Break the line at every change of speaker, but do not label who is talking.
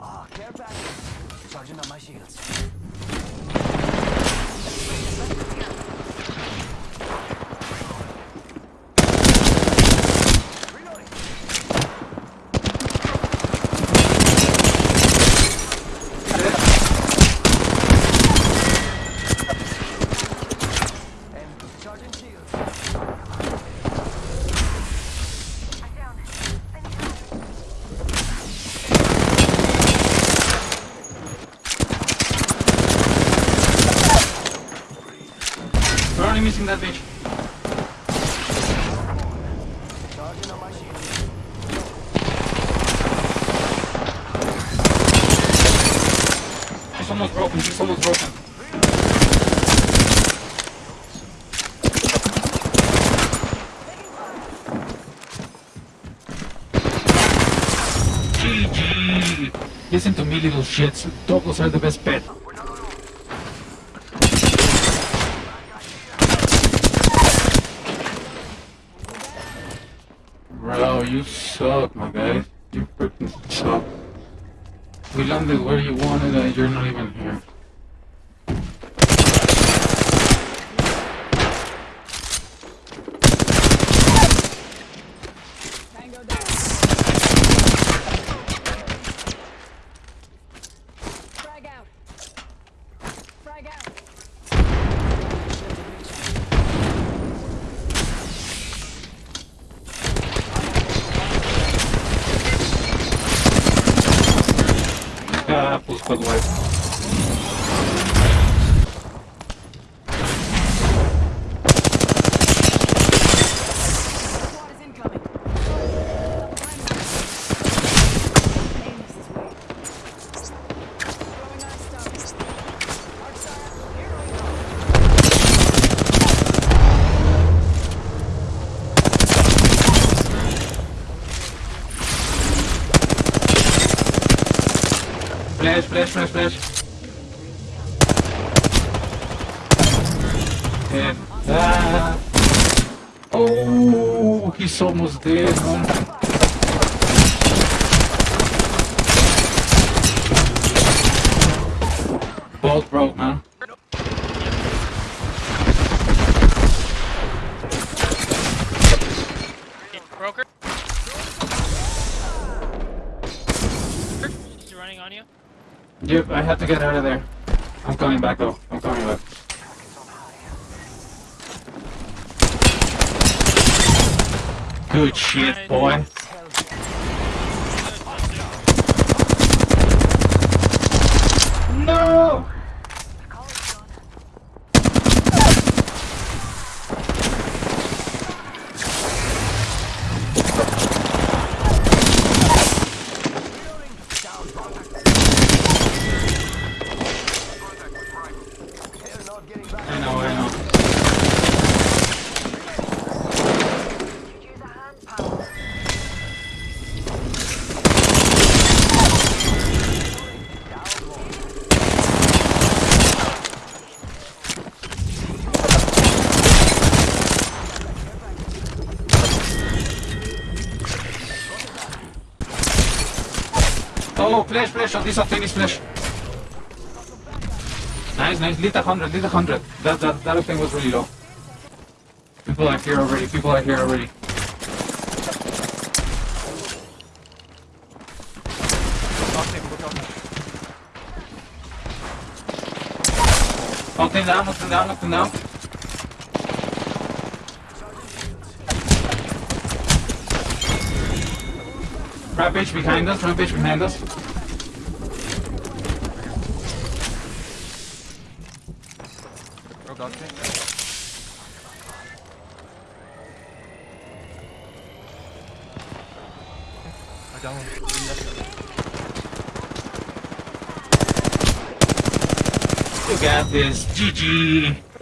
Ah, care package. Charging up my shields.
We're only missing that bitch. She's almost broken. She's almost broken. GG. Listen to me, little shits. Doggos are the best pet. You suck, my guy. You freaking suck. We landed where you wanted and you're not even here.
пусть подваль.
Flash, flash, flash, flash. And, ah. Oh, he's almost dead, Yep, I have to get out of there. I'm coming back though. I'm coming back. Good shit, boy. No! Oh, flash, flash, oh, this is finish flash. Nice, nice, lit a hundred, lit a hundred. That, that, that thing was really low. People are here already, people are here already. Oh, down, oh, knocked him down, oh, knocked him down. Rampage behind us, rampage behind us. You got this, GG.